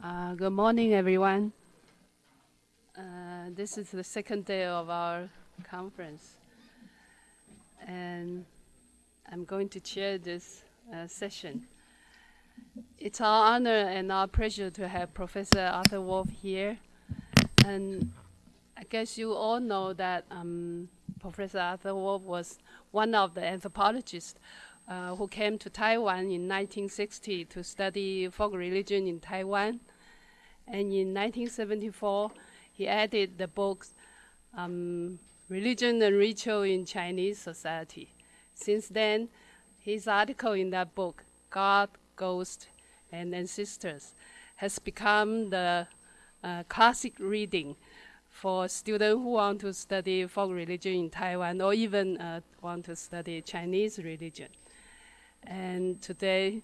Uh, good morning, everyone. Uh, this is the second day of our conference, and I'm going to chair this uh, session. It's our honor and our pleasure to have Professor Arthur Wolf here, and I guess you all know that um, Professor Arthur Wolf was one of the anthropologists uh, who came to Taiwan in 1960 to study folk religion in Taiwan. And in 1974, he added the book um, Religion and Ritual in Chinese Society. Since then, his article in that book, God, Ghost, and Ancestors, has become the uh, classic reading for students who want to study folk religion in Taiwan or even uh, want to study Chinese religion. And today,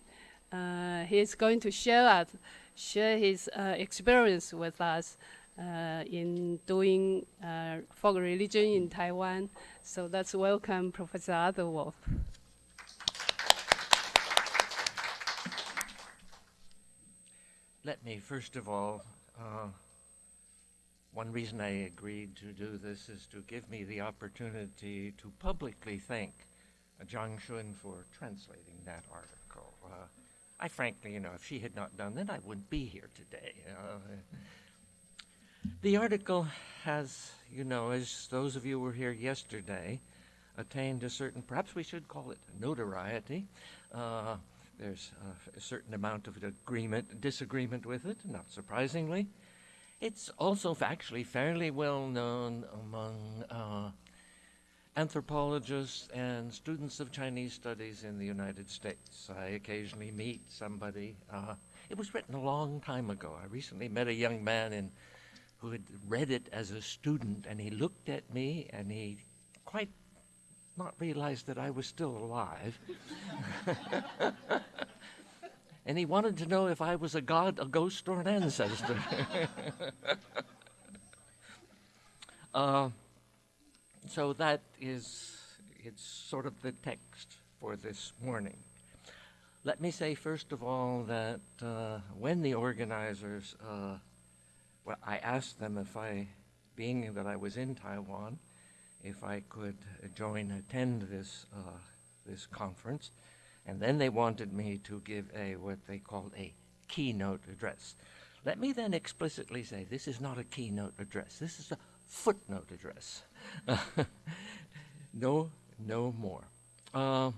uh, he's going to share us, share his uh, experience with us uh, in doing uh, folk religion in Taiwan. So let's welcome Professor Wolf. Let me first of all, uh, one reason I agreed to do this is to give me the opportunity to publicly thank Zhang Shun for translating that article. Uh, I frankly, you know, if she had not done that, I wouldn't be here today. Uh, the article has, you know, as those of you who were here yesterday, attained a certain, perhaps we should call it notoriety. Uh, there's a certain amount of agreement, disagreement with it, not surprisingly. It's also actually fairly well known among uh, anthropologists and students of Chinese studies in the United States. I occasionally meet somebody. Uh, it was written a long time ago. I recently met a young man in, who had read it as a student, and he looked at me and he quite not realized that I was still alive. and he wanted to know if I was a god, a ghost, or an ancestor. uh, so that is it's sort of the text for this morning. Let me say first of all that uh, when the organizers, uh, well, I asked them if I, being that I was in Taiwan, if I could join attend this uh, this conference, and then they wanted me to give a what they called a keynote address. Let me then explicitly say this is not a keynote address. This is a footnote address. no, no more. Uh,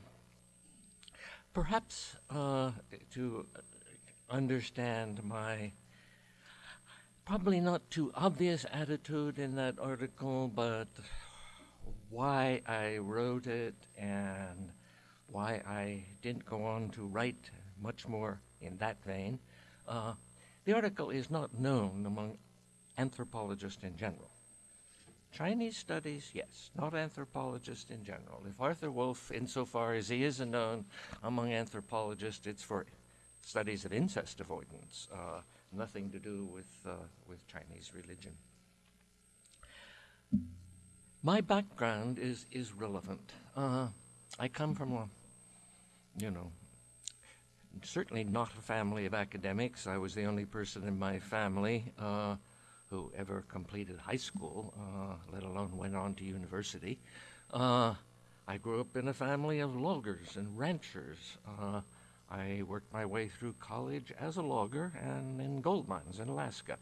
perhaps uh, to understand my probably not too obvious attitude in that article, but why I wrote it and why I didn't go on to write much more in that vein. Uh, the article is not known among anthropologists in general. Chinese studies, yes, not anthropologists in general. If Arthur Wolf, insofar as he is known among anthropologists, it's for studies of incest avoidance, uh, nothing to do with, uh, with Chinese religion. My background is, is relevant. Uh, I come from a, you know, certainly not a family of academics. I was the only person in my family uh, who ever completed high school, uh, let alone went on to university. Uh, I grew up in a family of loggers and ranchers. Uh, I worked my way through college as a logger and in gold mines in Alaska.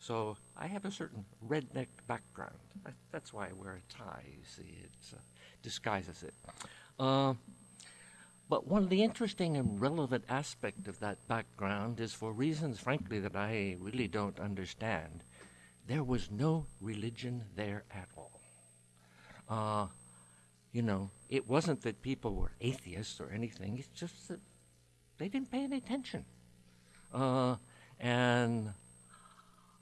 So I have a certain redneck background. That's why I wear a tie, you see, it uh, disguises it. Uh, but one of the interesting and relevant aspects of that background is for reasons, frankly, that I really don't understand there was no religion there at all. Uh, you know, it wasn't that people were atheists or anything, it's just that they didn't pay any attention. Uh, and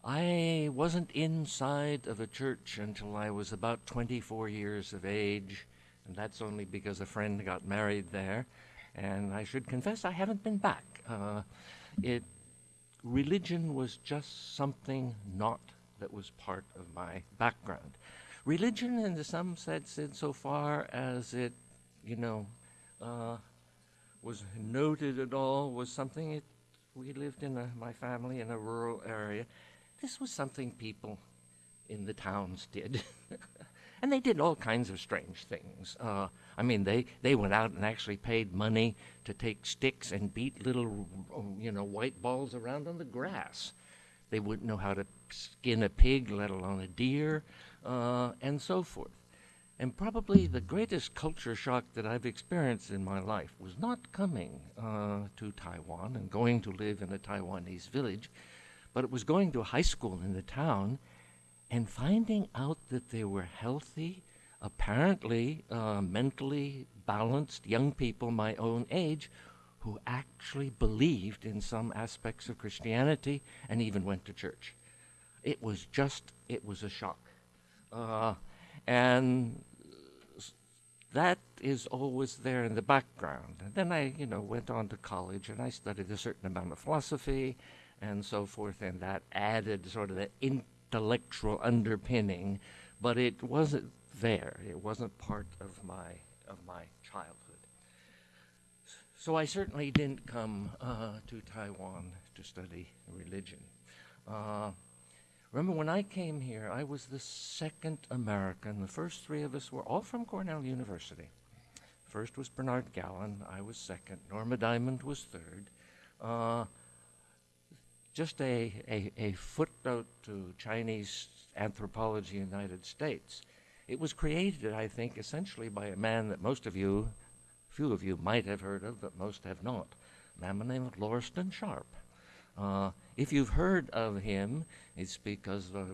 I wasn't inside of a church until I was about 24 years of age, and that's only because a friend got married there. And I should confess I haven't been back. Uh, it religion was just something not that was part of my background. Religion, in some sense, insofar as it, you know, uh, was noted at all, was something it We lived in a, my family in a rural area. This was something people in the towns did. and they did all kinds of strange things. Uh, I mean, they, they went out and actually paid money to take sticks and beat little, you know, white balls around on the grass. They wouldn't know how to skin a pig, let alone a deer, uh, and so forth. And probably the greatest culture shock that I've experienced in my life was not coming uh, to Taiwan and going to live in a Taiwanese village, but it was going to high school in the town and finding out that they were healthy, apparently uh, mentally balanced young people my own age who actually believed in some aspects of Christianity and even went to church. It was just, it was a shock. Uh, and that is always there in the background. And then I, you know, went on to college and I studied a certain amount of philosophy and so forth, and that added sort of the intellectual underpinning, but it wasn't there. It wasn't part of my of my childhood. So I certainly didn't come uh, to Taiwan to study religion. Uh, remember when I came here, I was the second American. The first three of us were all from Cornell University. First was Bernard Gallin. I was second. Norma Diamond was third. Uh, just a, a, a footnote to Chinese anthropology in the United States. It was created, I think, essentially by a man that most of you, few of you might have heard of, but most have not. A man the name of Lauriston Sharp. Uh, if you've heard of him, it's because the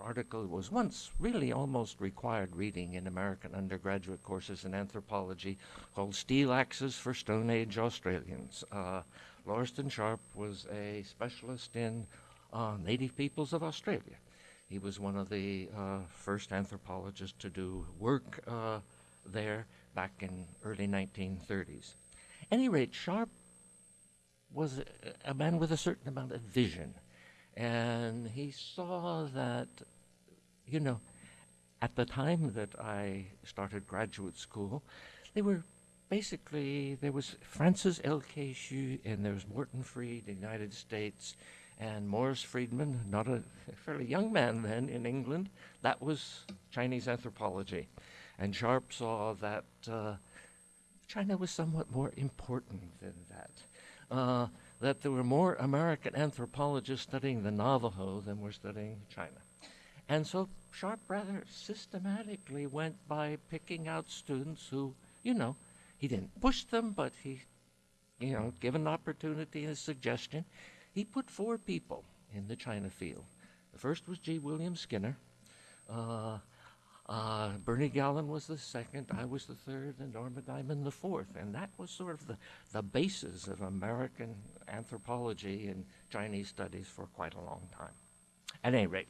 article was once really almost required reading in American undergraduate courses in anthropology called Steel Axes for Stone Age Australians. Uh, Lauriston Sharp was a specialist in uh, native peoples of Australia. He was one of the uh, first anthropologists to do work uh, there back in early 1930s. any rate, Sharp was a, man with a certain amount of vision, and he saw that, you know, at the time that I started graduate school, they were basically, there was Francis L.K. Hsu and there was Morton Fried in the United States and Maurice Freedman, not a fairly young man then in England. That was Chinese anthropology. And Sharp saw that uh, China was somewhat more important than that. Uh, that there were more American anthropologists studying the Navajo than were studying China. And so Sharp rather systematically went by picking out students who, you know, he didn't push them, but he, you know, given opportunity and a suggestion, he put four people in the China field. The first was G. William Skinner. Uh, uh, Bernie Gallin was the second, I was the third, and Norma Diamond the fourth. And that was sort of the, the basis of American anthropology and Chinese studies for quite a long time. At any rate,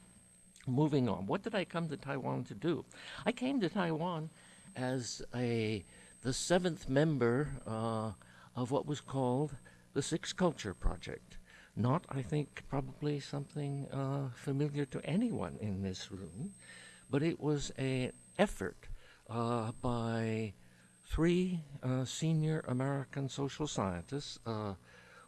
moving on, what did I come to Taiwan to do? I came to Taiwan as a the seventh member uh, of what was called the Six Culture Project. Not, I think, probably something uh, familiar to anyone in this room, but it was an effort uh, by three uh, senior American social scientists. Uh,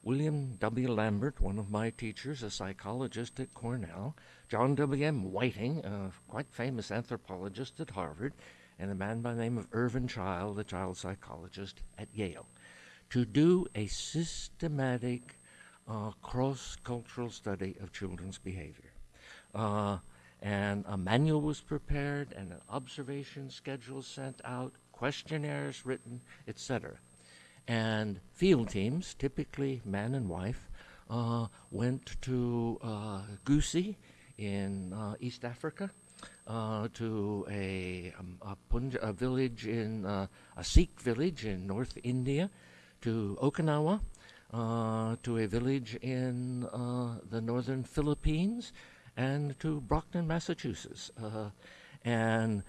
William W. Lambert, one of my teachers, a psychologist at Cornell, John W. M. Whiting, a quite famous anthropologist at Harvard, and a man by the name of Irvin Child, a child psychologist at Yale, to do a systematic uh, cross cultural study of children's behavior. And a manual was prepared, and an observation schedule sent out, questionnaires written, etc. And field teams, typically man and wife, uh, went to uh, in uh, East Africa uh, to a, um, a, a, village in uh, a Sikh village in North India, to Okinawa, uh, to a village in the northern Philippines, and to Brockton, Massachusetts, uh, and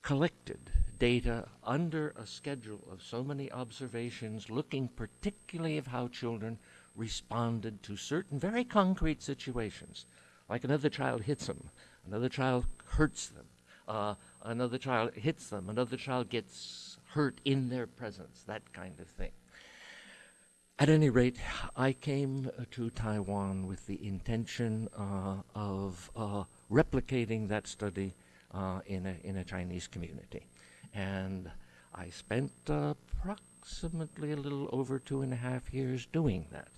collected data under a schedule of so many observations, looking particularly of how children responded to certain very concrete situations, like another child hits them Another child hurts them. Uh, another child hits them. Another child gets hurt in their presence, that kind of thing. At any rate, I came uh, to Taiwan with the intention uh, of uh, replicating that study uh, in, a, in a Chinese community. And I spent approximately a little over two and a half years doing that.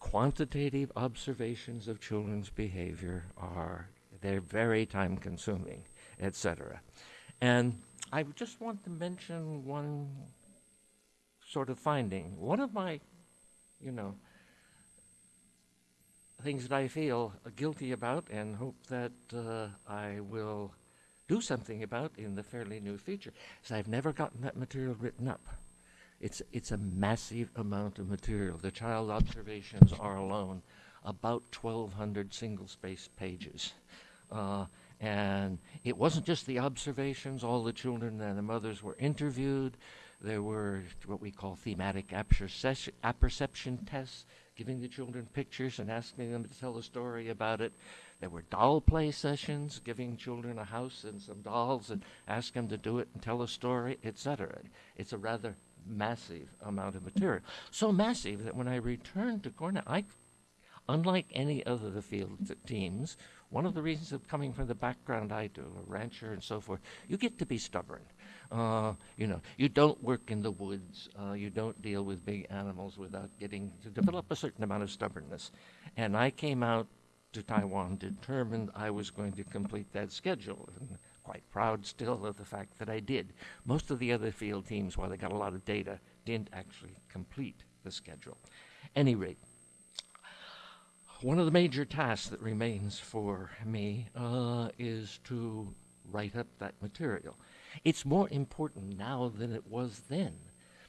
Quantitative observations of children's behavior are, they're very time consuming, etc. And I just want to mention one sort of finding. One of my, you know, things that I feel guilty about and hope that uh, I will do something about in the fairly new future is I've never gotten that material written up. It's, it's a massive amount of material. The child observations are alone about 1,200 single-space pages. Uh, and it wasn't just the observations, all the children and the mothers were interviewed. There were what we call thematic apperception tests, giving the children pictures and asking them to tell a story about it. There were doll play sessions, giving children a house and some dolls and ask them to do it and tell a story, etc. It's a rather massive amount of material. So massive that when I returned to Cornell, I, unlike any other of the field teams, one of the reasons of coming from the background I do, a rancher and so forth, you get to be stubborn. Uh, you know, you don't work in the woods. Uh, you don't deal with big animals without getting to develop a certain amount of stubbornness. And I came out to Taiwan determined I was going to complete that schedule. And quite proud still of the fact that I did. Most of the other field teams, while they got a lot of data, didn't actually complete the schedule. Any rate, one of the major tasks that remains for me uh, is to write up that material. It's more important now than it was then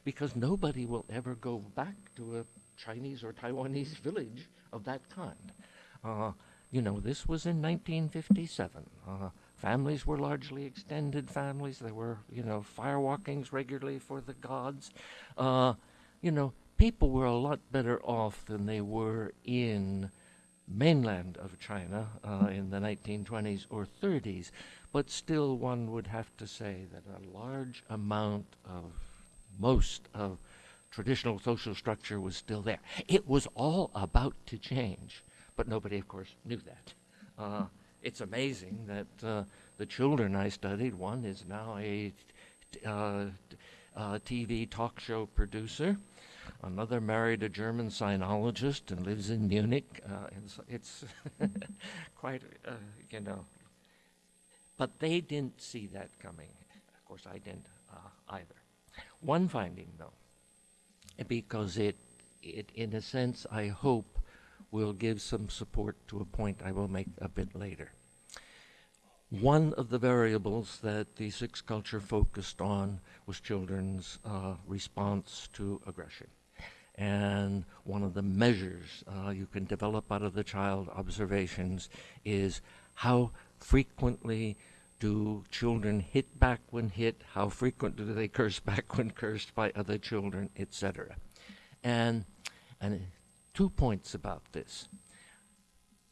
because nobody will ever go back to a Chinese or Taiwanese village of that kind. Uh, you know, this was in 1957. Uh, families were largely extended families. There were, you know, firewalkings regularly for the gods. Uh, you know, people were a lot better off than they were in mainland of China uh, in the 1920s or 30s, but still one would have to say that a large amount of most of traditional social structure was still there. It was all about to change, but nobody, of course, knew that. Uh, it's amazing that uh, the children I studied, one is now a uh, TV talk show producer. Another married a German sinologist and lives in Munich. Uh, it's, it's quite, uh, you know. But they didn't see that coming. Of course, I didn't uh, either. One finding, though, because it, it, in a sense, I hope, will give some support to a point I will make a bit later. One of the variables that the sixth culture focused on was children's uh, response to aggression. And one of the measures uh, you can develop out of the child observations is how frequently do children hit back when hit, how frequent do they curse back when cursed by other children, etc. And, and two points about this.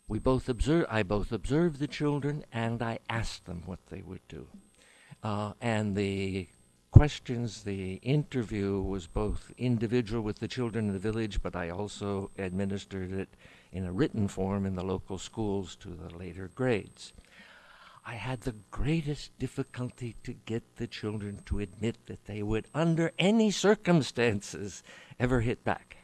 We both observe, I both observed the children and I asked them what they would do. Uh, and the questions, the interview was both individual with the children in the village, but I also administered it in a written form in the local schools to the later grades. I had the greatest difficulty to get the children to admit that they would, under any circumstances, ever hit back.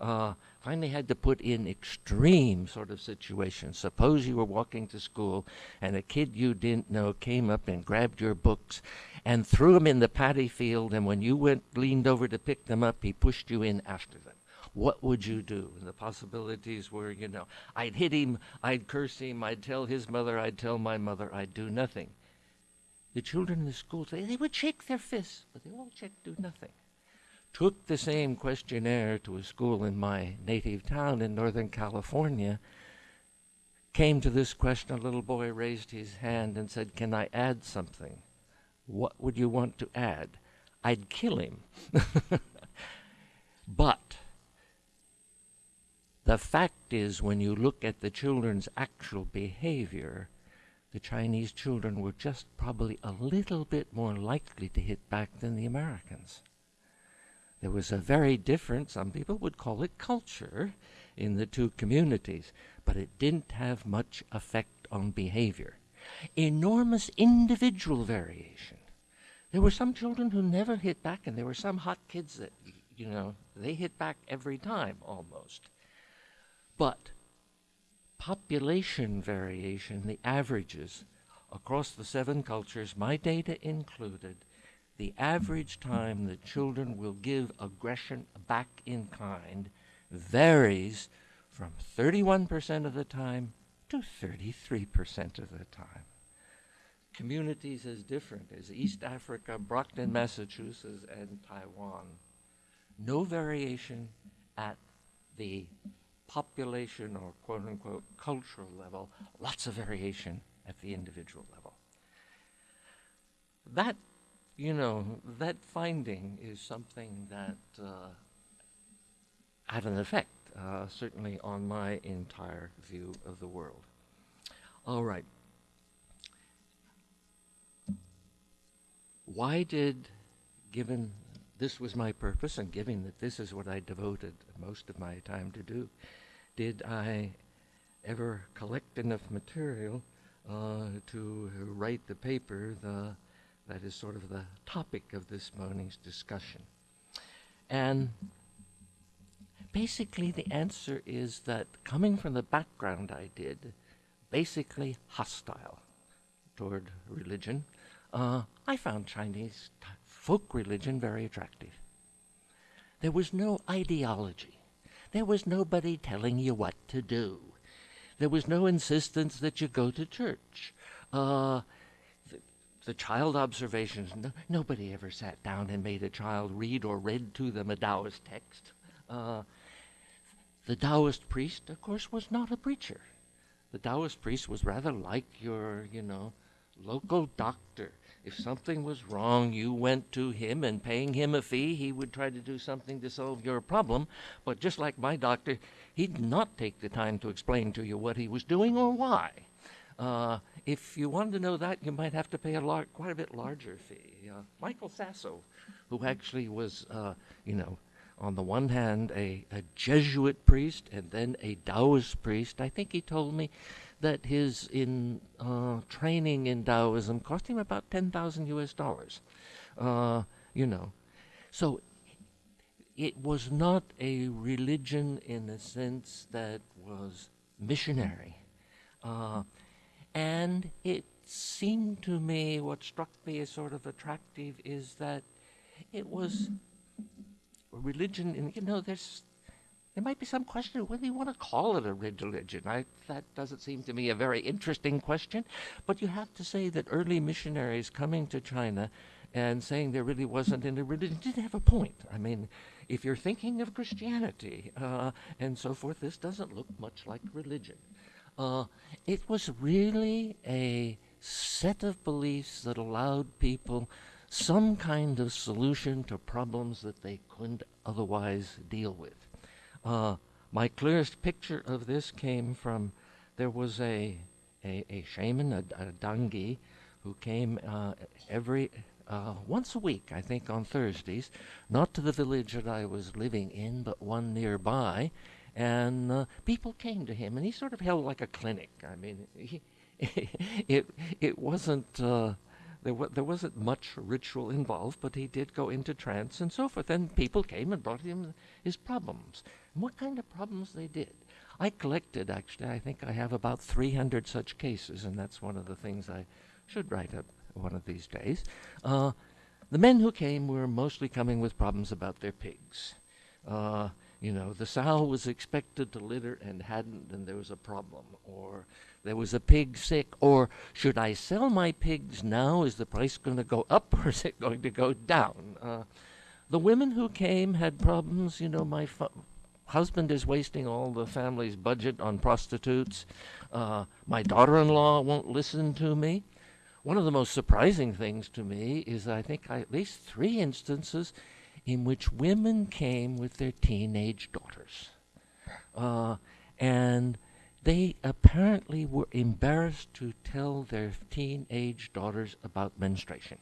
Uh, finally had to put in extreme sort of situations. Suppose you were walking to school and a kid you didn't know came up and grabbed your books and threw them in the paddy field, and when you went leaned over to pick them up, he pushed you in after them. What would you do? And the possibilities were, you know, I'd hit him, I'd curse him, I'd tell his mother, I'd tell my mother, I'd do nothing. The children in the school, they, they would shake their fists, but they all check do nothing took the same questionnaire to a school in my native town in Northern California, came to this question, a little boy raised his hand and said, Can I add something? What would you want to add? I'd kill him. but the fact is, when you look at the children's actual behavior, the Chinese children were just probably a little bit more likely to hit back than the Americans. there was a very different, some people would call it culture, in the two communities, but it didn't have much effect on behavior. Enormous individual variation. There were some children who never hit back, and there were some hot kids that, you know, they hit back every time almost. Population variation, the averages across the seven cultures, my data included, the average time that children will give aggression back in kind varies from 31% of the time to 33% of the time. Communities as different as East Africa, Brockton, Massachusetts, and Taiwan. No variation at the population or quote unquote cultural level, lots of variation at the individual level. That, you know, that finding is something that uh, had an effect, uh, certainly on my entire view of the world. All right. Why did, given this was my purpose, and given that this is what I devoted most of my time to do, did I ever collect enough material uh, to write the paper the, that is sort of the topic of this morning's discussion? And basically, the answer is that coming from the background I did, basically hostile toward religion, uh, I found Chinese folk religion very attractive. There was no ideology. There was nobody telling you what to do. There was no insistence that you go to church. Uh, the, child observations, no, nobody ever sat down and made a child read or read to them a Taoist text. Uh, the Taoist priest, of course, was not a preacher. The Taoist priest was rather like your, you know, local doctor. If something was wrong, you went to him, and paying him a fee, he would try to do something to solve your problem. But just like my doctor, he'd not take the time to explain to you what he was doing or why. Uh, if you wanted to know that, you might have to pay a lar- quite a bit larger fee. Uh, Michael Saso, who actually was, uh, you know, on the one hand, a, a Jesuit priest and then a Taoist priest, I think he told me that his in uh, training in Taoism cost him about ten thousand U.S. dollars. Uh, you know, so it was not a religion in a sense that was missionary, uh, and it seemed to me what struck me as sort of attractive is that it was a religion. And you know, there's there might be some question of whether you want to call it a religion. I, that doesn't seem to me a very interesting question. But you have to say that early missionaries coming to China and saying there really wasn't any religion didn't have a point. I mean, if you're thinking of Christianity uh, and so forth, this doesn't look much like religion. Uh, it was really a set of beliefs that allowed people some kind of solution to problems that they couldn't otherwise deal with. Uh, my clearest picture of this came from there was a a, a shaman, a, a dangi, who came uh, every uh, once a week, I think, on Thursdays, not to the village that I was living in, but one nearby, and uh, people came to him, and he sort of held like a clinic. I mean, he, it it wasn't. There, there wasn't much ritual involved, but he did go into trance and so forth. And people came and brought him his problems what kind of problems they did. I collected, actually, I think I have about 300 such cases, and that's one of the things I should write up one of these days. Uh, the men who came were mostly coming with problems about their pigs. Uh, you know, the sow was expected to litter and hadn't, and there was a problem. Or there was a pig sick. Or should I sell my pigs now? Is the price going to go up or is it going to go down? Uh, the women who came had problems. You know, my husband is wasting all the family's budget on prostitutes. Uh, my daughter in law won't listen to me. One of the most surprising things to me is I think at least three instances in which women came with their teenage daughters. Uh, and they apparently were embarrassed to tell their teenage daughters about menstruation.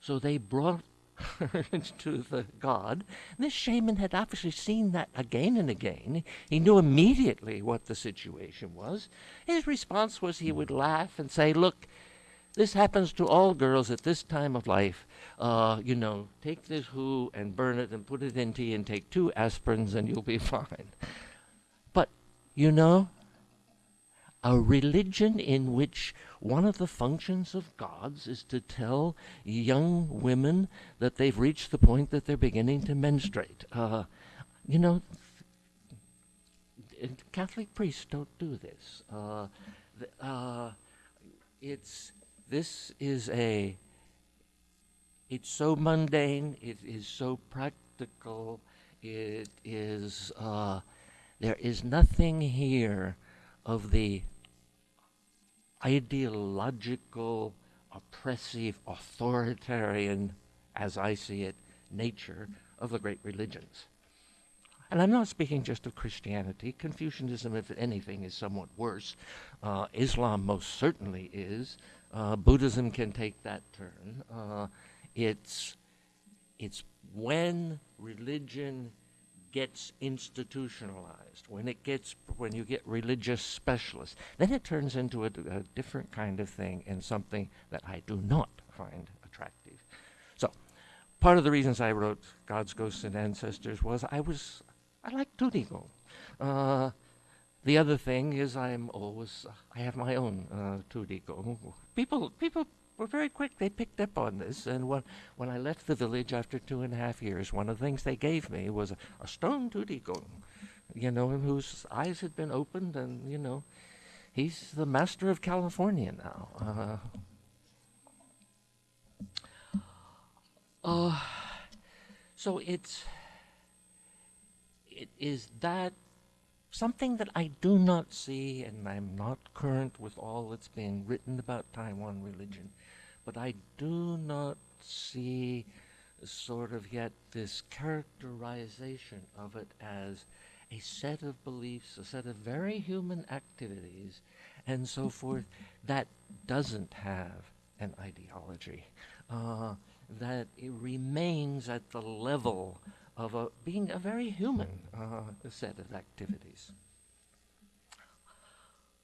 So they brought to the god. This shaman had obviously seen that again and again. He knew immediately what the situation was. His response was he would laugh and say, Look, this happens to all girls at this time of life. Uh, you know, take this who and burn it and put it in tea and take two aspirins and you'll be fine. But, you know, a religion in which one of the functions of gods is to tell young women that they've reached the point that they're beginning to menstruate. Uh, you know, Catholic priests don't do this. Uh, uh, it's this is a, it's so mundane, it is so practical, it is, uh, there is nothing here of the ideological, oppressive, authoritarian, as I see it, nature of the great religions. And I'm not speaking just of Christianity. Confucianism, if anything, is somewhat worse. Uh, Islam most certainly is. Uh, Buddhism can take that turn. Uh, it's, it's when religion gets institutionalized, when it gets, when you get religious specialists, then it turns into a, a different kind of thing and something that I do not find attractive. So, part of the reasons I wrote Gods, Ghosts, and Ancestors was I was, I like Tudigo. Uh, the other thing is I'm always, I have my own uh, Tudigo. People, people were very quick. They picked up on this. And when, when I left the village after two and a half years, one of the things they gave me was a, a stone Tudigo, you know, whose eyes had been opened. And, you know, he's the master of California now. Uh, uh, so it's, it is that something that I do not see, and I'm not current with all that's being written about Taiwan religion, but I do not see sort of yet this characterization of it as a set of beliefs, a set of very human activities, and so forth, that doesn't have an ideology, uh, that it remains at the level of a, being a very human uh, set of activities.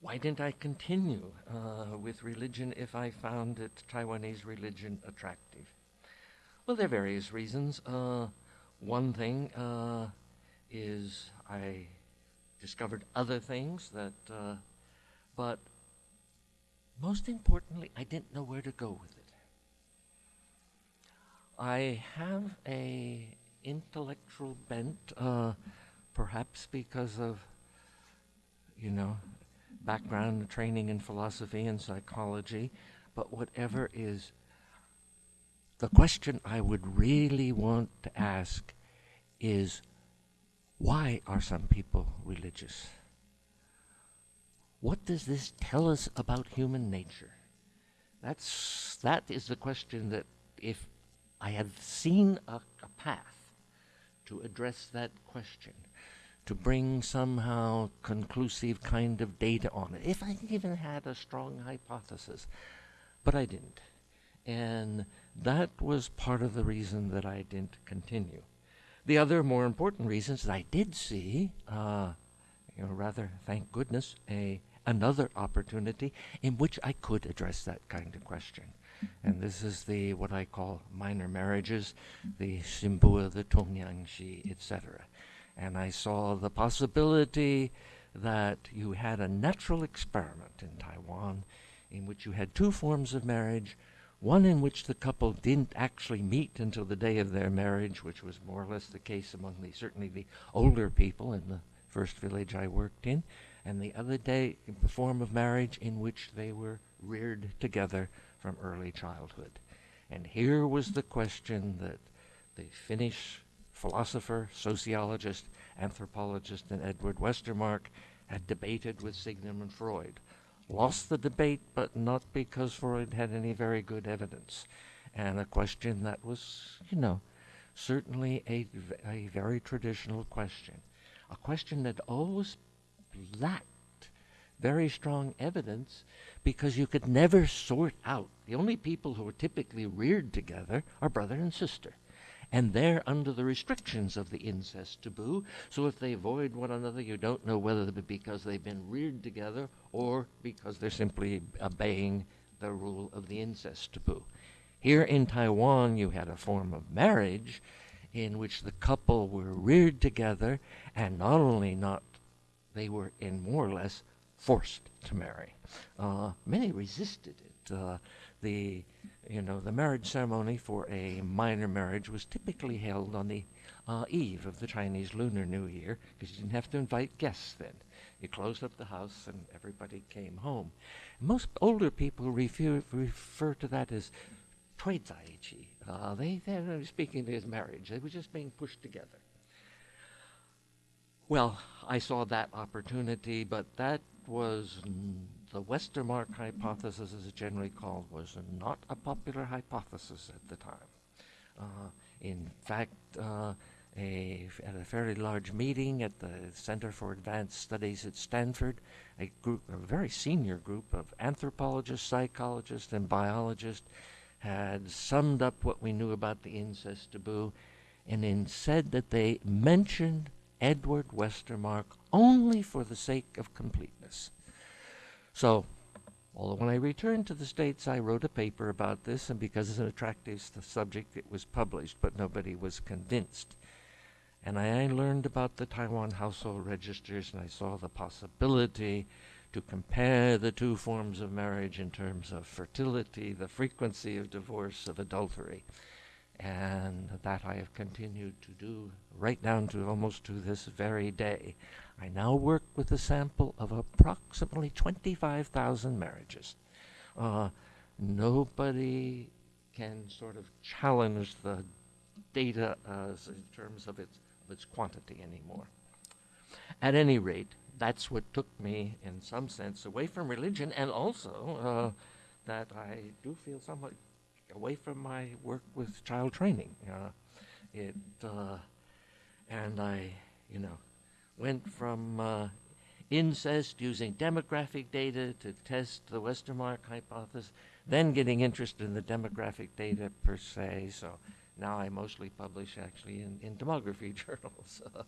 Why didn't I continue uh, with religion if I found it, Taiwanese religion attractive? Well, there are various reasons. Uh, one thing uh, is I discovered other things that, uh, but most importantly, I didn't know where to go with it. I have a intellectual bent, uh, perhaps because of, you know, background training in philosophy and psychology, but whatever is the question I would really want to ask is why are some people religious? What does this tell us about human nature? That's, that is the question that if I had seen a, a path to address that question, to bring somehow conclusive kind of data on it, if I even had a strong hypothesis. But I didn't. And that was part of the reason that I didn't continue. The other more important reasons that I did see, uh, you know, rather, thank goodness, a another opportunity in which I could address that kind of question and this is the what I call minor marriages, the sim-pua, the tongyangxi, etc. And I saw the possibility that you had a natural experiment in Taiwan in which you had two forms of marriage, one in which the couple didn't actually meet until the day of their marriage, which was more or less the case among the certainly the older people in the first village I worked in, and the other day the form of marriage in which they were reared together from early childhood. And here was the question that the Finnish philosopher, sociologist, anthropologist, and Edward Westermarck had debated with Sigmund Freud. Lost the debate, but not because Freud had any very good evidence. And a question that was, you know, certainly a, a very traditional question. A question that always lacked very strong evidence because you could never sort out. The only people who are typically reared together are brother and sister. and they're under the restrictions of the incest taboo. So if they avoid one another, you don't know whether it be because they've been reared together or because they're simply obeying the rule of the incest taboo. Here in Taiwan, you had a form of marriage in which the couple were reared together and not only not, they were in more or less forced to marry. Uh, many resisted it. Uh, the, you know, the marriage ceremony for a minor marriage was typically held on the uh, eve of the Chinese Lunar New Year because you didn't have to invite guests then. You closed up the house and everybody came home. Most older people refer, refer to that as toizaichi. Uh, they, they're speaking as marriage. They were just being pushed together. Well, I saw that opportunity, but that was the Westermarck hypothesis, as it's generally called, was not a popular hypothesis at the time. Uh, in fact, uh, a, at a fairly large meeting at the Center for Advanced Studies at Stanford, a group, a very senior group of anthropologists, psychologists, and biologists had summed up what we knew about the incest taboo and then said that they mentioned Edward Westermarck only for the sake of completeness. So, although when I returned to the States, I wrote a paper about this, and because it's an attractive subject, it was published, but nobody was convinced. And I learned about the Taiwan household registers, and I saw the possibility to compare the two forms of marriage in terms of fertility, the frequency of divorce, of adultery. And that I have continued to do right down to almost to this very day. I now work with a sample of approximately 25,000 marriages. Uh, nobody can sort of challenge the data uh, in terms of its, of its quantity anymore. At any rate, that's what took me, in some sense, away from religion, and also uh, that I do feel somewhat away from my work with child training. Uh, it uh, and I, you know, went from uh, incest using demographic data to test the Westermarck hypothesis, then getting interested in the demographic data per se. So now I mostly publish actually in, in demography journals.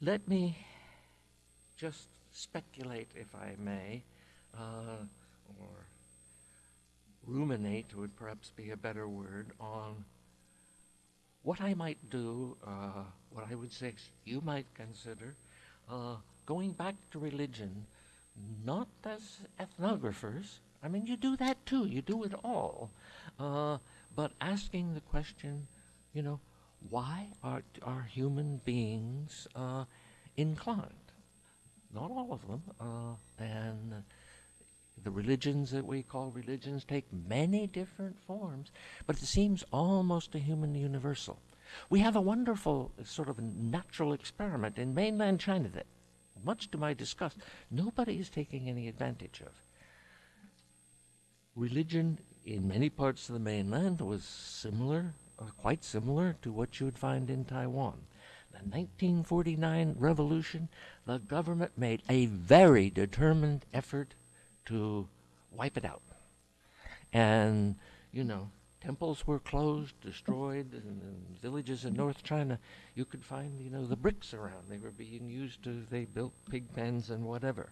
Let me just speculate, if I may, uh, or ruminate would perhaps be a better word, on what I might do, uh, what I would say you might consider, uh, going back to religion, not as ethnographers. I mean, you do that too. You do it all, uh, but asking the question, you know, why are, are human beings uh, inclined? Not all of them. Uh, and the religions that we call religions take many different forms, but it seems almost a human universal. We have a wonderful sort of natural experiment in mainland China that, much to my disgust, nobody is taking any advantage of. Religion in many parts of the mainland was similar uh, quite similar to what you would find in Taiwan. The 1949 revolution, the government made a very determined effort to wipe it out. And, you know, temples were closed, destroyed, and in villages in North China, you could find, you know, the bricks around. They were being used to, they built pig pens and whatever.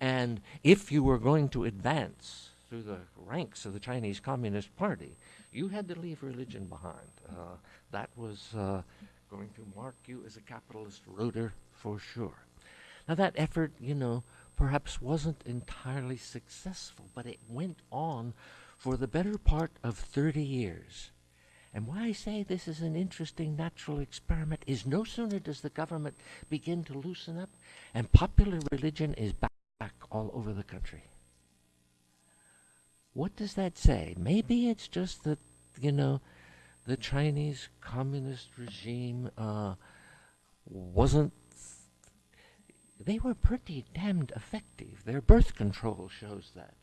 And if you were going to advance through the ranks of the Chinese Communist Party, you had to leave religion behind. Uh, that was uh, going to mark you as a capitalist roader for sure. Now, that effort, you know, perhaps wasn't entirely successful, but it went on for the better part of 30 years. And why I say this is an interesting natural experiment is no sooner does the government begin to loosen up, and popular religion is back, back all over the country. What does that say? Maybe it's just that, you know, the Chinese communist regime uh, wasn't. They were pretty damned effective. Their birth control shows that.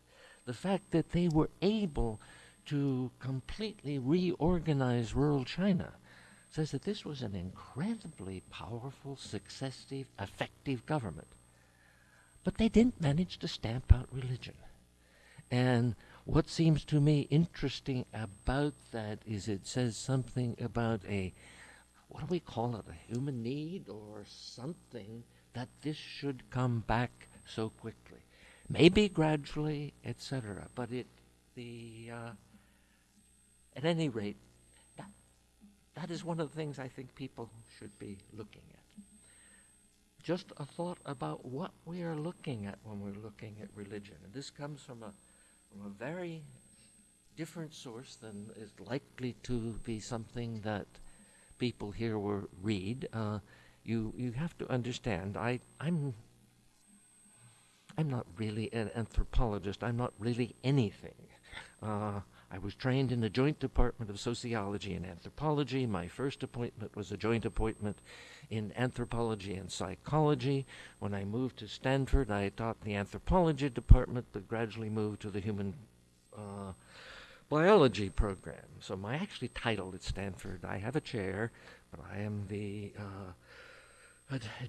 The fact that they were able to completely reorganize rural China says that this was an incredibly powerful, successive, effective government. But they didn't manage to stamp out religion. And what seems to me interesting about that is it says something about a, what do we call it, a human need or something that this should come back so quickly. Maybe gradually, etc. But it, the, uh, at any rate, that, that is one of the things I think people should be looking at just a thought about what we are looking at when we're looking at religion. And this comes from a, from a very different source than is likely to be something that people here will read. Uh, you, you have to understand, I, I'm, I'm not really an anthropologist. I'm not really anything. Uh, I was trained in the Joint Department of Sociology and Anthropology. My first appointment was a joint appointment in anthropology and psychology. When I moved to Stanford, I taught the anthropology department, but gradually moved to the human uh, biology program. So my actually title at Stanford, I have a chair, but I am the uh,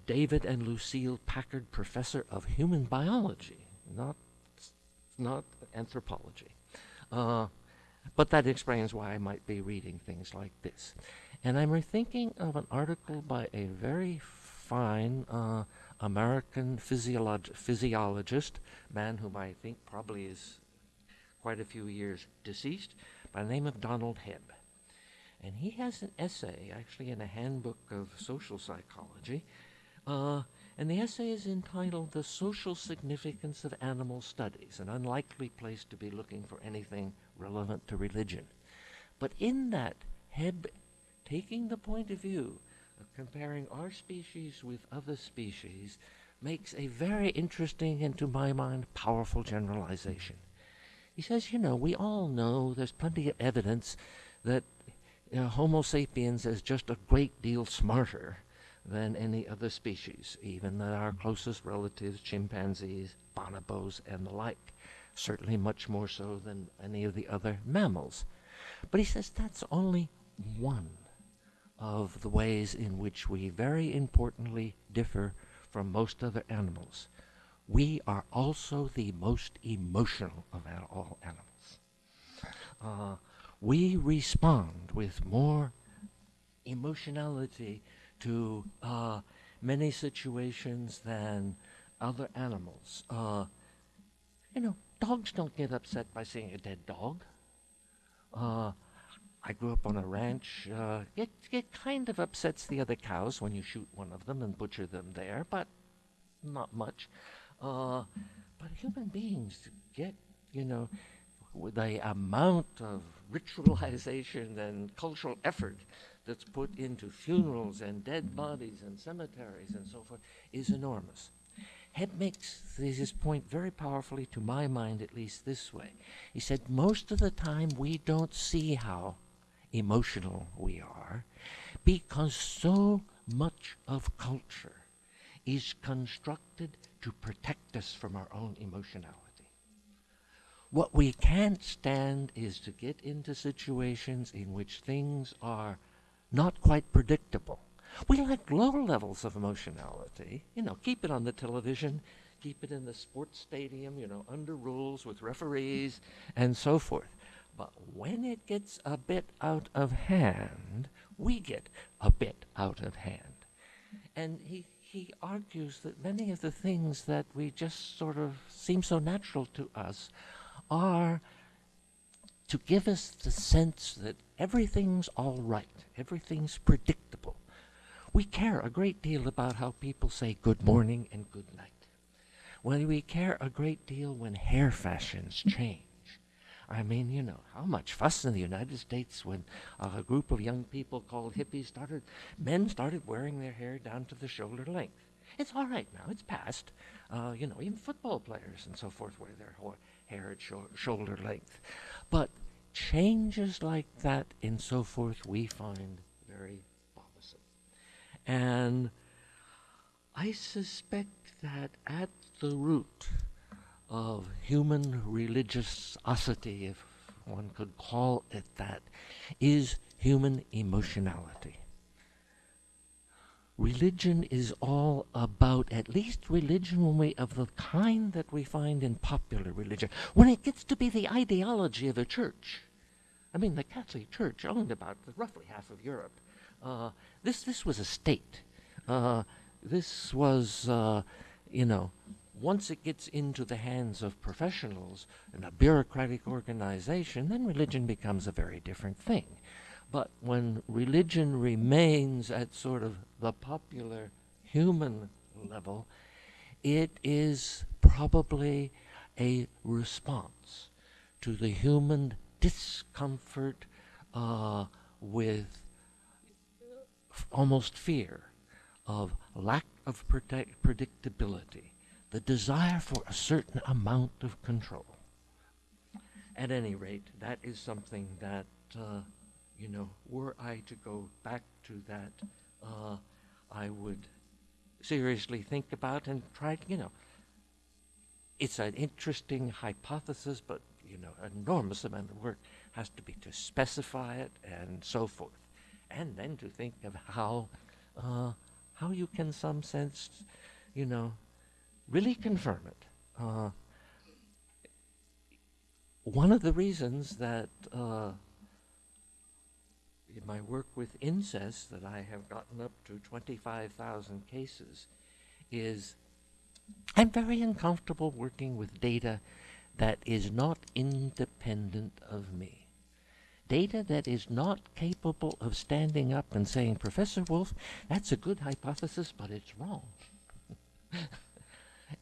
David and Lucille Packard Professor of Human Biology, not not anthropology. Uh, but that explains why I might be reading things like this. And I'm thinking of an article by a very fine uh, American physiolog physiologist, man whom I think probably is quite a few years deceased, by the name of Donald Hebb. And he has an essay, actually in a handbook of social psychology, uh, and the essay is entitled The Social Significance of Animal Studies, an unlikely place to be looking for anything relevant to religion. But in that, Hebb taking the point of view of comparing our species with other species makes a very interesting and, to my mind, powerful generalization. He says, you know, we all know there's plenty of evidence that you know, Homo sapiens is just a great deal smarter than any other species, even than our closest relatives, chimpanzees, bonobos, and the like certainly much more so than any of the other mammals. But he says that's only one of the ways in which we very importantly differ from most other animals. We are also the most emotional of all animals. Uh, we respond with more emotionality to uh, many situations than other animals. Uh, you know, dogs don't get upset by seeing a dead dog. Uh, I grew up on a ranch. Uh, it, it kind of upsets the other cows when you shoot one of them and butcher them there, but not much. Uh, but human beings get, you know, the amount of ritualization and cultural effort that's put into funerals and dead bodies and cemeteries and so forth is enormous. Hebb makes his point very powerfully, to my mind at least, this way. He said, Most of the time we don't see how emotional we are because so much of culture is constructed to protect us from our own emotionality. What we can't stand is to get into situations in which things are not quite predictable we like low levels of emotionality. You know, keep it on the television, keep it in the sports stadium, you know, under rules with referees and so forth. But when it gets a bit out of hand, we get a bit out of hand. And he, he argues that many of the things that we just sort of seem so natural to us are to give us the sense that everything's all right, everything's predictable, we care a great deal about how people say good morning and good night. Well, we care a great deal when hair fashions change. I mean, you know, how much fuss in the United States when a group of young people called hippies started, men started wearing their hair down to the shoulder length. It's all right now, it's past. Uh, you know, even football players and so forth wear their hair at sho shoulder length. But changes like that and so forth we find very bothersome. and I suspect that at the root of human religiosity, if one could call it that, is human emotionality. Religion is all about, at least religion when we, of the kind that we find in popular religion, when it gets to be the ideology of a church. I mean, the Catholic Church owned about roughly half of Europe. Uh, this this was a state. Uh, this was, uh, you know, once it gets into the hands of professionals and a bureaucratic organization, then religion becomes a very different thing. But when religion remains at sort of the popular human level, it is probably a response to the human discomfort uh, with almost fear of lack of predictability, the desire for a certain amount of control. At any rate, that is something that, uh, you know, were I to go back to that, uh, I would seriously think about and try to, you know, it's an interesting hypothesis, but, you know, enormous amount of work has to be to specify it and so forth. And then to think of how uh, how you can, some sense, you know, really confirm it. Uh, one of the reasons that uh, in my work with incest that I have gotten up to 25,000 cases is I'm very uncomfortable working with data that is not independent of me data that is not capable of standing up and saying, Professor Wolf, that's a good hypothesis, but it's wrong.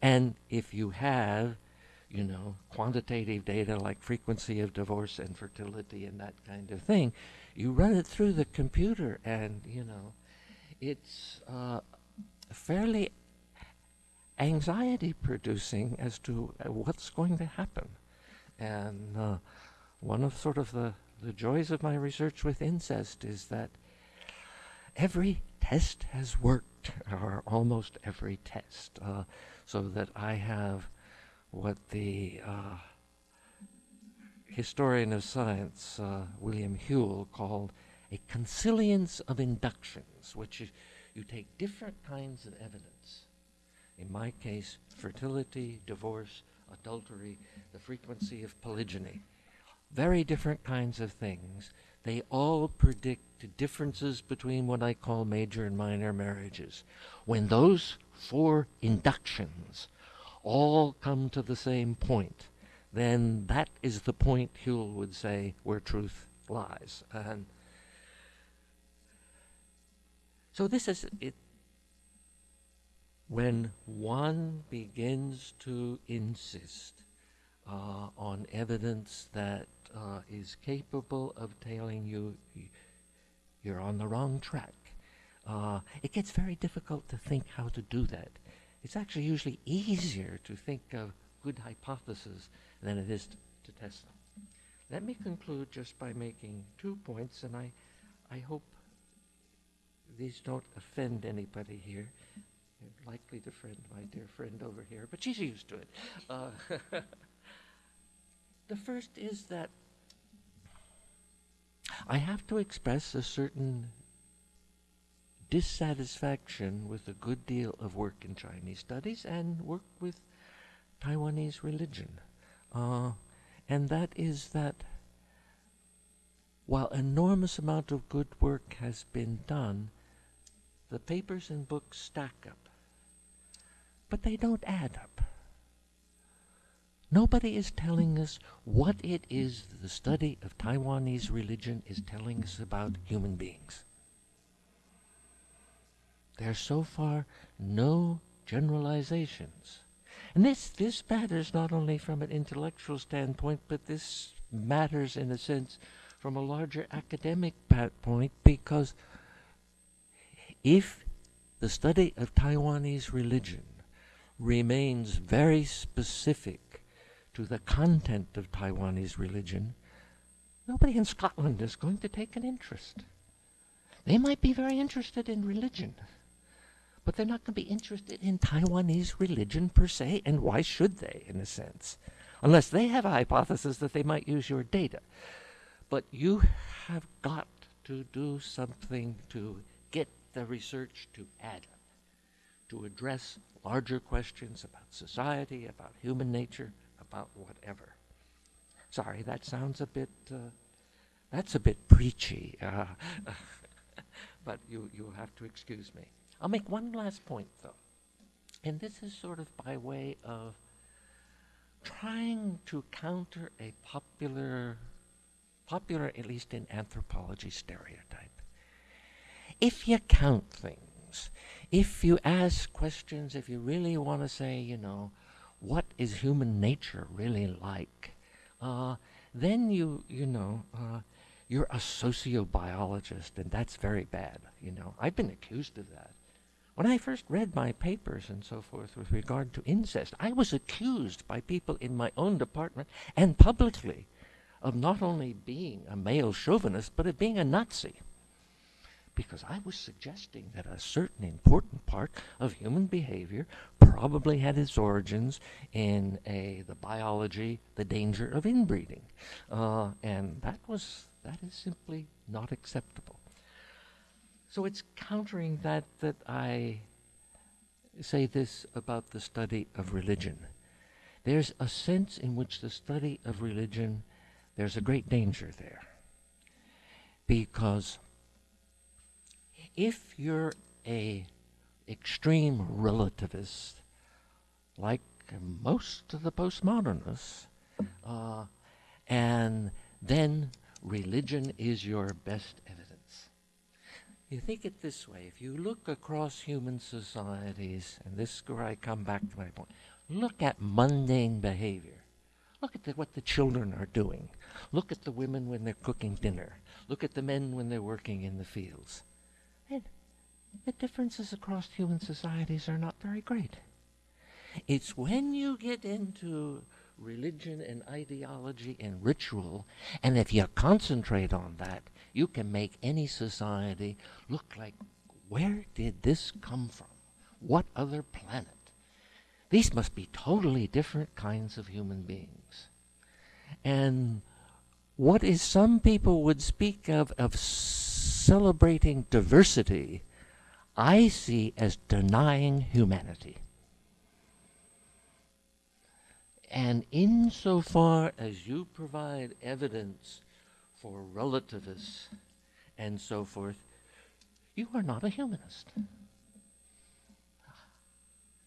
and if you have, you know, quantitative data like frequency of divorce and fertility and that kind of thing, you run it through the computer and, you know, it's uh, fairly anxiety producing as to uh, what's going to happen. And uh, one of sort of the the joys of my research with incest is that every test has worked, or almost every test, uh, so that I have what the uh, historian of science, uh, William Whewell, called a consilience of inductions, which is you take different kinds of evidence. In my case, fertility, divorce, adultery, the frequency of polygyny very different kinds of things. They all predict differences between what I call major and minor marriages. When those four inductions all come to the same point, then that is the point Whewell would say where truth lies. And so this is it. When one begins to insist uh, on evidence that uh, is capable of telling you you're on the wrong track. Uh, it gets very difficult to think how to do that. It's actually usually easier to think of good hypotheses than it is to, to test them. Let me conclude just by making two points, and I, I hope these don't offend anybody here. You're likely to offend my dear friend over here, but she's used to it. Uh, the first is that I have to express a certain dissatisfaction with a good deal of work in Chinese studies and work with Taiwanese religion. Uh, and that is that while enormous amount of good work has been done, the papers and books stack up. But they don't add up. Nobody is telling us what it is the study of Taiwanese religion is telling us about human beings. There are so far no generalizations. And this, this matters not only from an intellectual standpoint, but this matters in a sense from a larger academic point because if the study of Taiwanese religion remains very specific to the content of Taiwanese religion, nobody in Scotland is going to take an interest. They might be very interested in religion, but they're not going to be interested in Taiwanese religion per se, and why should they, in a sense? Unless they have a hypothesis that they might use your data. But you have got to do something to get the research to add up, to address larger questions about society, about human nature, about whatever. Sorry, that sounds a bit, uh, that's a bit preachy, uh, but you, you have to excuse me. I'll make one last point, though, and this is sort of by way of trying to counter a popular, popular at least in anthropology stereotype. If you count things, if you ask questions, if you really want to say, you know, what is human nature really like, uh, then you, you know, uh, you're a sociobiologist, and that's very bad. You know, I've been accused of that. When I first read my papers and so forth with regard to incest, I was accused by people in my own department and publicly of not only being a male chauvinist, but of being a Nazi because I was suggesting that a certain important part of human behavior probably had its origins in a the biology, the danger of inbreeding, uh, and that was that is simply not acceptable. So it's countering that that I say this about the study of religion. There's a sense in which the study of religion, there's a great danger there. Because if you're a extreme relativist, like most of the postmodernists, uh, and then religion is your best. You think it this way if you look across human societies, and this is where I come back to my point, look at mundane behavior. Look at the, what the children are doing. Look at the women when they're cooking dinner. Look at the men when they're working in the fields. And the differences across human societies are not very great. It's when you get into religion and ideology and ritual, and if you concentrate on that, you can make any society look like where did this come from? What other planet? These must be totally different kinds of human beings. And what is some people would speak of of celebrating diversity, I see as denying humanity. And insofar as you provide evidence for relativists and so forth, you are not a humanist.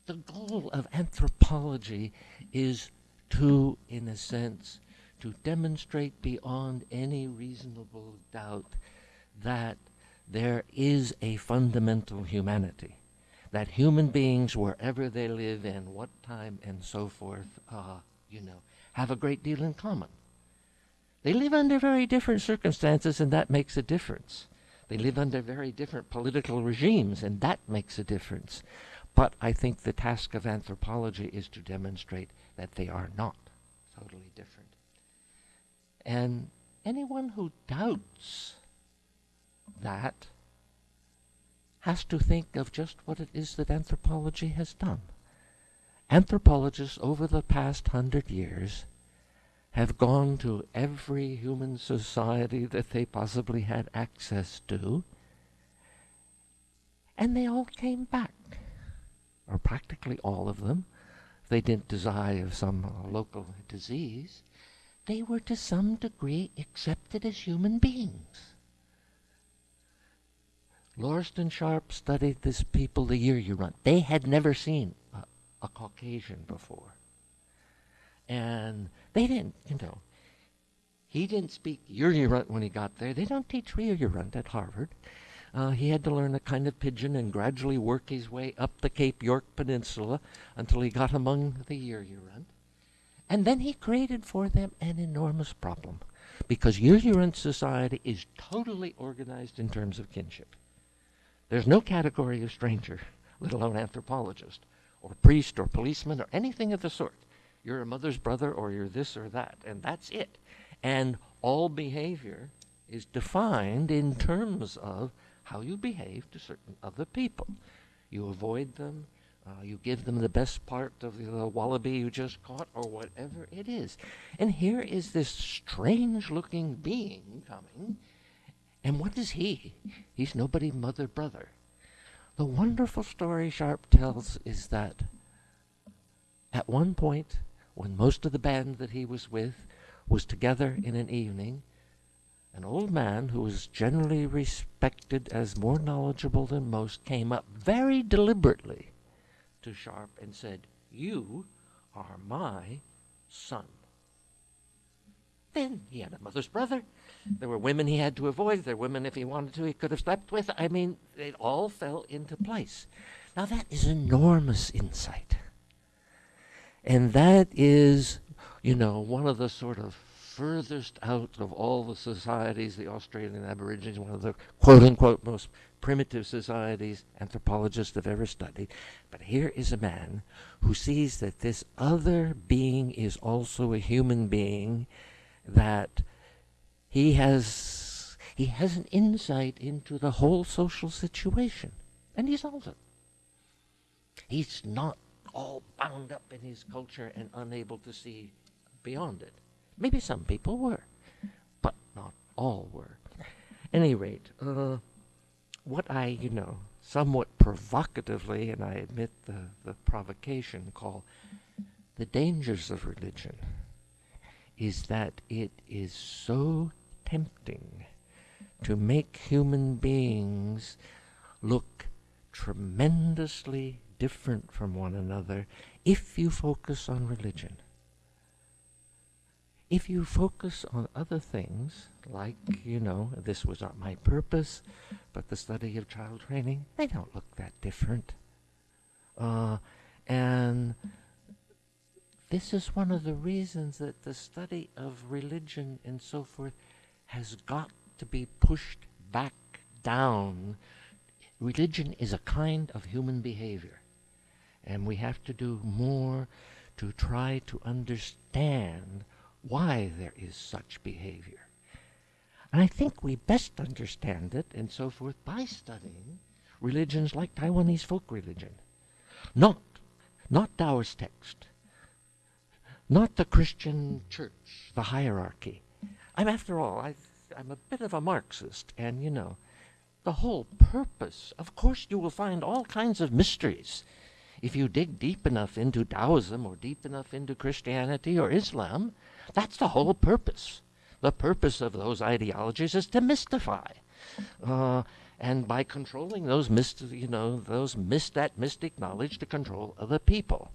The goal of anthropology is to, in a sense, to demonstrate beyond any reasonable doubt that there is a fundamental humanity, that human beings, wherever they live in what time and so forth, uh, you know, have a great deal in common. They live under very different circumstances, and that makes a difference. They live under very different political regimes, and that makes a difference. But I think the task of anthropology is to demonstrate that they are not totally different. And anyone who doubts that has to think of just what it is that anthropology has done. Anthropologists over the past hundred years have gone to every human society that they possibly had access to, and they all came back, or practically all of them. They didn't die of some local disease. They were to some degree accepted as human beings. Lauriston Sharp studied this people the Yir Yoront. They had never seen a, a Caucasian before. And they didn't, you know, he didn't speak Yir Yoront when he got there. They don't teach Yir Yoront at Harvard. Uh, he had to learn a kind of pidgin and gradually work his way up the Cape York Peninsula until he got among the Yir Yoront. And then he created for them an enormous problem because Yir Yoront society is totally organized in terms of kinship. There's no category of stranger, let alone anthropologist, or priest, or policeman, or anything of the sort. You're a mother's brother, or you're this or that, and that's it. And all behavior is defined in terms of how you behave to certain other people. You avoid them, uh, you give them the best part of the, the wallaby you just caught, or whatever it is. And here is this strange looking being coming and what is he? He's nobody mother brother. the wonderful story Sharp tells is that at one point, when most of the band that he was with was together in an evening, an old man who was generally respected as more knowledgeable than most came up very deliberately to Sharp and said, You are my son. Then he had a mother's brother. There were women he had to avoid. There were women, if he wanted to, he could have slept with. I mean, it all fell into place. Now, that is enormous insight. And that is, you know, one of the sort of furthest out of all the societies, the Australian Aborigines, one of the quote unquote most primitive societies anthropologists have ever studied. But here is a man who sees that this other being is also a human being, that he has he has an insight into the whole social situation, and he solves it. He's not all bound up in his culture and unable to see beyond it. Maybe some people were, but not all were. Any rate, uh, what I, you know, somewhat provocatively, and I admit the, the provocation, call the dangers of religion is that it is so tempting to make human beings look tremendously different from one another if you focus on religion. If you focus on other things, like, you know, this was not my purpose, but the study of child training, they don't look that different. Uh, and this is one of the reasons that the study of religion and so forth has got to be pushed back down. Religion is a kind of human behavior, and we have to do more to try to understand why there is such behavior. And I think we best understand it and so forth by studying religions like Taiwanese folk religion. Not, not Taoist text. Not the Christian church, the hierarchy. I'm, after all, i I'm a bit of a Marxist, and you know, the whole purpose, of course, you will find all kinds of mysteries if you dig deep enough into Taoism or deep enough into Christianity or Islam. That's the whole purpose. The purpose of those ideologies is to mystify. Uh, and by controlling those myst- you know, those mist that mystic knowledge to control other people.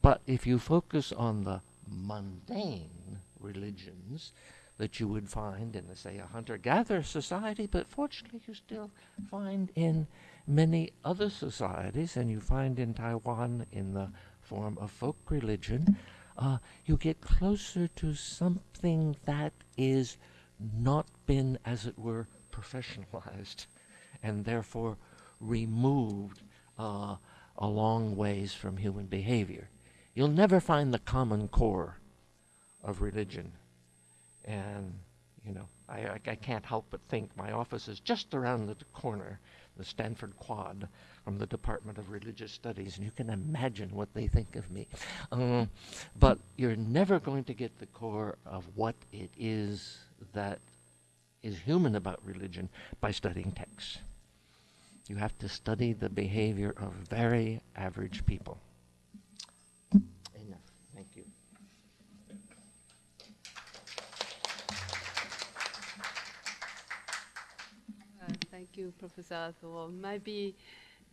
But if you focus on the mundane religions that you would find in, say, a hunter-gatherer society, but fortunately you still find in many other societies, and you find in Taiwan in the form of folk religion, uh, you get closer to something that is not been, as it were, professionalized and therefore removed uh, a long ways from human behavior. You'll never find the common core of religion. And, you know, I, I, I can't help but think my office is just around the corner, the Stanford Quad from the Department of Religious Studies, and you can imagine what they think of me. Um, but you're never going to get the core of what it is that is human about religion by studying texts. You have to study the behavior of very average people. Enough. Thank you. Uh, thank you, Professor Arthur. Maybe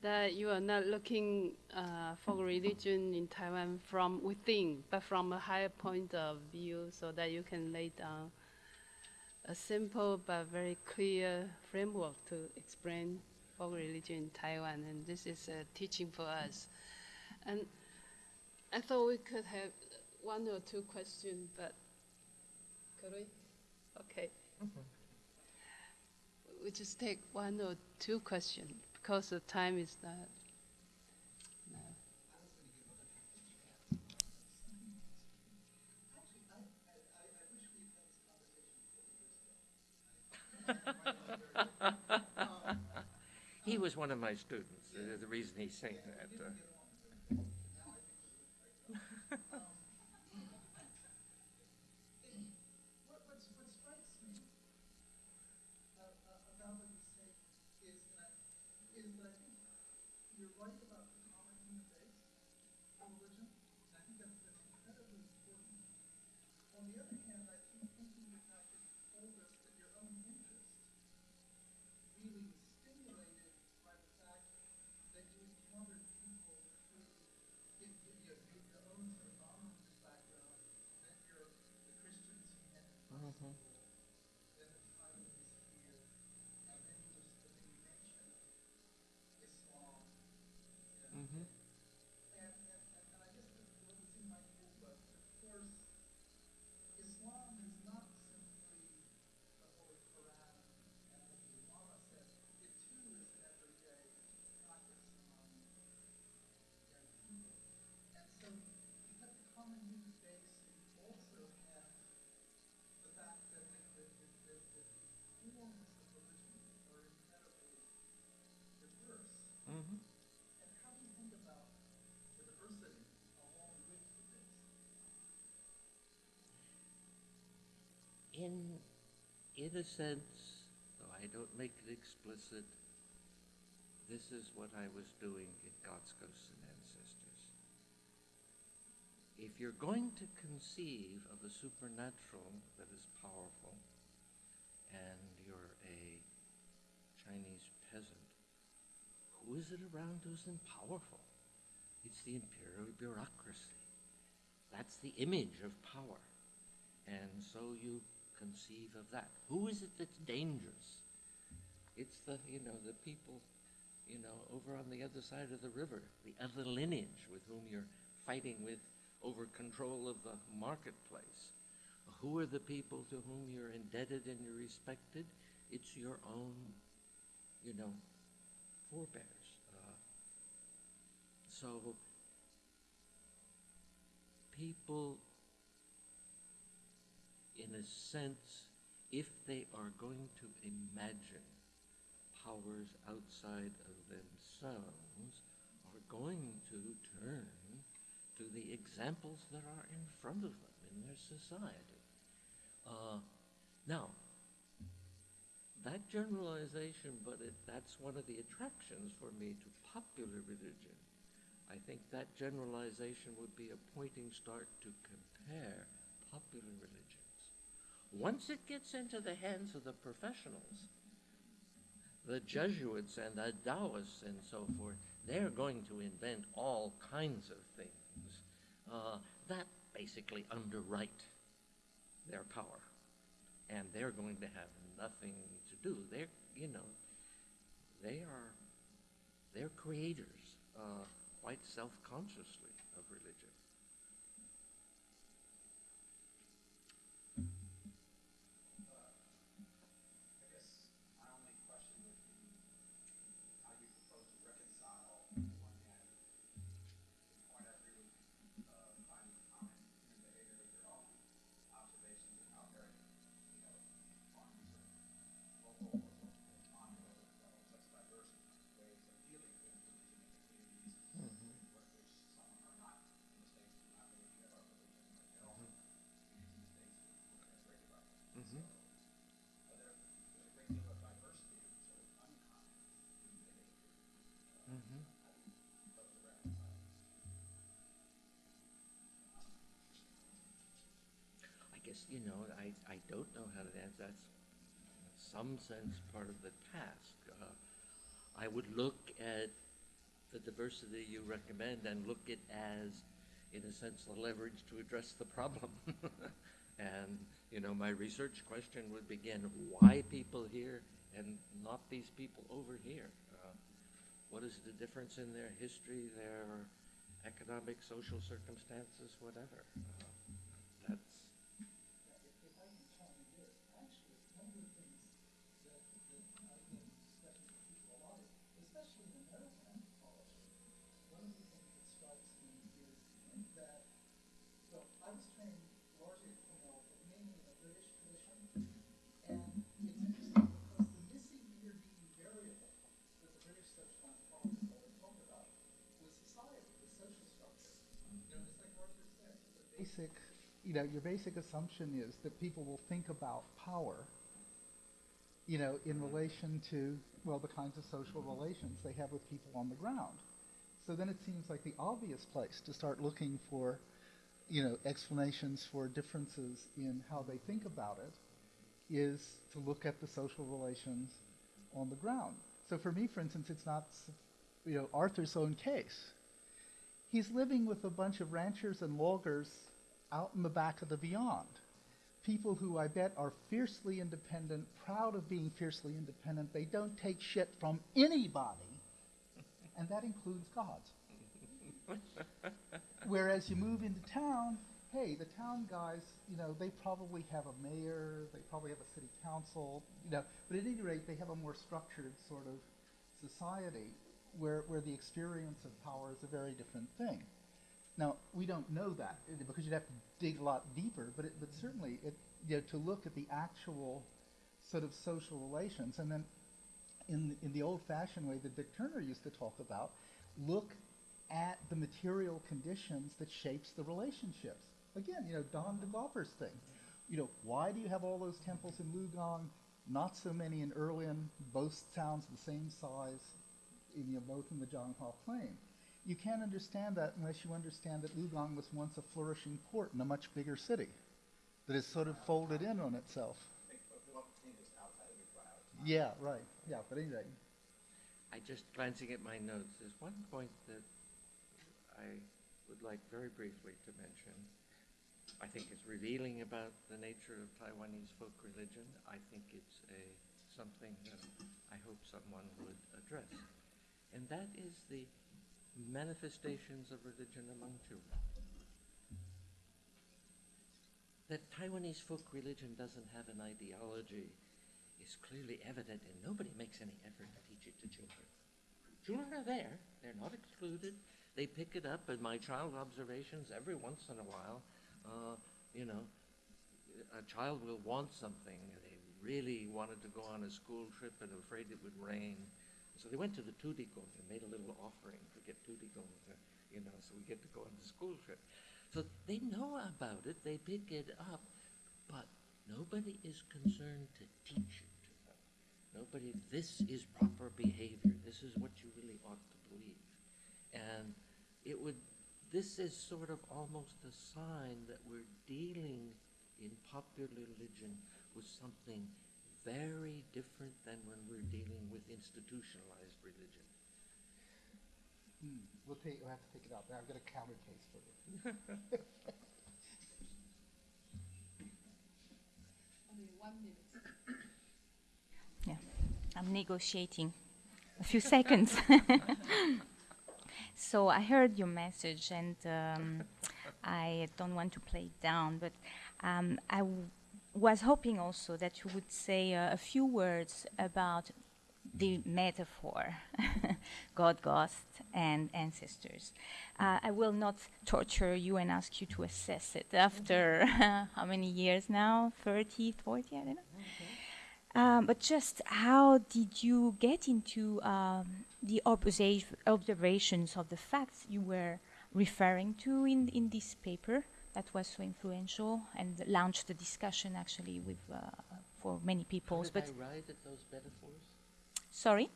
that you are not looking uh, for religion in Taiwan from within, but from a higher point of view, so that you can lay down a simple but very clear framework to explain folk religion in Taiwan. And this is a teaching for us. And I thought we could have one or two questions, but could we? Okay. We just take one or two questions because the time is not. No. He was one of my students. Uh, the reason he's saying that. Uh, on the other hand, I thinking the you your own interest really stimulated by the fact that you encountered people who, you your own sort of background, that you're the Christians mm-hmm. A sense, though I don't make it explicit, this is what I was doing in God's Ghosts and Ancestors. If you're going to conceive of a supernatural that is powerful, and you're a Chinese peasant, who is it around who's powerful? It's the imperial bureaucracy. That's the image of power. And so you conceive of that. Who is it that's dangerous? It's the, you know, the people, you know, over on the other side of the river, the other lineage with whom you're fighting with over control of the marketplace. Who are the people to whom you're indebted and you're respected? It's your own, you know, forebears. Uh, so people in a sense, if they are going to imagine powers outside of themselves, are going to turn to the examples that are in front of them in their society. Uh, now, that generalization, but it, that's one of the attractions for me to popular religion. I think that generalization would be a pointing start to compare popular religions. Once it gets into the hands of the professionals, the Jesuits and the Taoists and so forth, they're going to invent all kinds of things uh, that basically underwrite their power. And they're going to have nothing to do. They're, you know, they are, they're creators, uh, quite self-consciously of religion. Guess, you know, I, I don't know how to answer. That's in some sense part of the task. Uh, I would look at the diversity you recommend and look it as, in a sense, the leverage to address the problem. and, you know, my research question would begin, why people here and not these people over here? Uh, what is the difference in their history, their economic, social circumstances, whatever? Uh, that's If, if I can chime in this, actually, one of the things that, that I've been discussing with people a lot is, especially in American anthropology, one of the things that strikes me is that, so I was trained largely from a, mainly in a British tradition, and it's interesting because the missing intervening variable that the British social anthropologists always talked about was society, the social structure. You know, just like Arthur said, the basic, you know, your basic assumption is that people will think about power, you know, in relation to, well, the kinds of social relations they have with people on the ground. So then it seems like the obvious place to start looking for, you know, explanations for differences in how they think about it is to look at the social relations on the ground. So for me, for instance, it's not, you know, Arthur's own case. He's living with a bunch of ranchers and loggers out in the back of the beyond. people who I bet are fiercely independent, proud of being fiercely independent. They don't take shit from anybody, and that includes gods. Whereas you move into town, hey, the town guys, you know, they probably have a mayor, they probably have a city council, you know, but at any rate, they have a more structured sort of society where, where the experience of power is a very different thing. Now, we don't know that uh, because you'd have to dig a lot deeper, but, it, but certainly it, you know, to look at the actual sort of social relations and then in, in the old-fashioned way that Dick Turner used to talk about, look at the material conditions that shapes the relationships. Again, you know, Don de thing. You know, why do you have all those temples in Lukang, not so many in Erlin, both towns the same size, in, you know, both in the Zhanghua Plain? You can't understand that unless you understand that Lukang was once a flourishing port in a much bigger city that has sort of folded in on itself. Yeah, right. Yeah, but anyway, I just glancing at my notes, there's one point that I would like very briefly to mention. I think it's revealing about the nature of Taiwanese folk religion. I think it's a something that I hope someone would address. And that is the manifestations of religion among children. That Taiwanese folk religion doesn't have an ideology is clearly evident, and nobody makes any effort to teach it to children. Children are there, they're not excluded. They pick it up, and my child observations every once in a while, uh, you know, a child will want something. They really wanted to go on a school trip and afraid it would rain. So they went to the Tudikong and made a little offering to get Tudikong, to, you know, so we get to go on the school trip. So they know about it, they pick it up, but nobody is concerned to teach it to them. Nobody, this is proper behavior. This is what you really ought to believe. And it would, this is sort of almost a sign that we're dealing in popular religion with something very different than when we're dealing with institutionalized religion. hmm, we'll take, we'll have to take it out. I've got a counter case for you. Only one minute. Yeah, I'm negotiating a few seconds. so I heard your message, and um, I don't want to play it down, but um, I w- was hoping also that you would say uh, a few words about the metaphor God, ghost, and ancestors. Uh, I will not torture you and ask you to assess it after how many years now? 30, 40, I don't know. Um, but just how did you get into um, the observa- observations of the facts you were referring to in, in this paper that was so influential and launched the discussion actually with uh, for many people? Did But I arrive at those metaphors? sorry,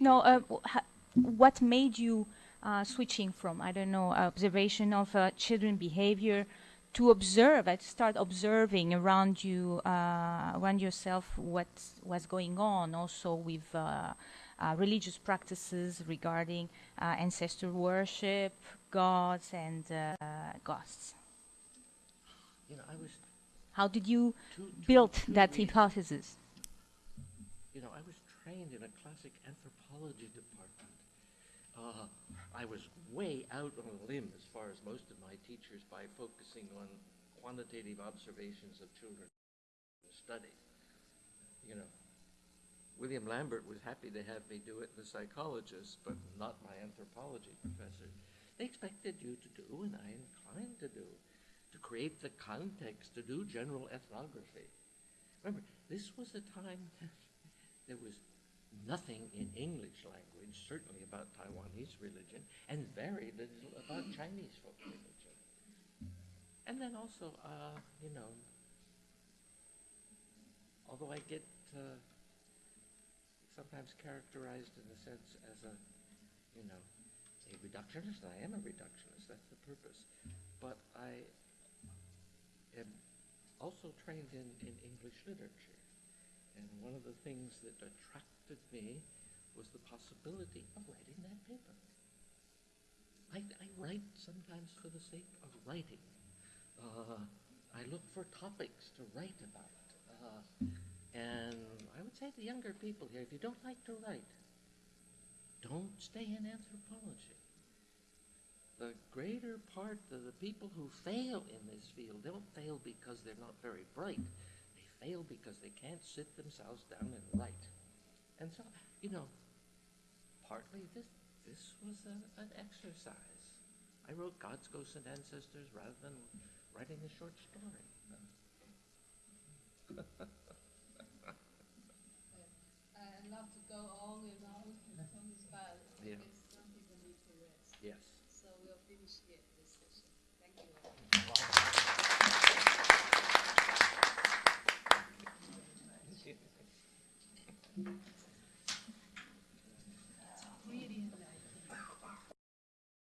no. Uh, ha- what made you uh, switching from I don't know observation of uh, children behavior to observe, uh, to start observing around you, uh, around yourself, what was going on, also with uh, uh, religious practices regarding uh, ancestor worship, gods, and uh, ghosts. You know, I was How did you build that hypothesis? You know, I was trained in a classic anthropology department. Uh, I was way out on a limb as far as most of my teachers by focusing on quantitative observations of children study. You know, William Lambert was happy to have me do it, the psychologist, but not my anthropology professor. They expected you to do, and I inclined to do, to create the context to do general ethnography. Remember, this was a time there was nothing in English language, certainly about Taiwanese religion, and very little about Chinese folk religion. And then also, uh, you know, although I get uh, sometimes characterized in a sense as a, you know, a reductionist, I am a reductionist, that's the purpose. But I am also trained in, in English literature. And one of the things that attracted me was the possibility of writing that paper. I, I write sometimes for the sake of writing. Uh, I look for topics to write about. Uh, and I would say to younger people here, if you don't like to write, don't stay in anthropology. The greater part of the people who fail in this field don't fail because they're not very bright. They fail because they can't sit themselves down and write. And so, you know, partly this this was a, an exercise. I wrote God's Ghosts and Ancestors rather than writing a short story. I'd love to go on and on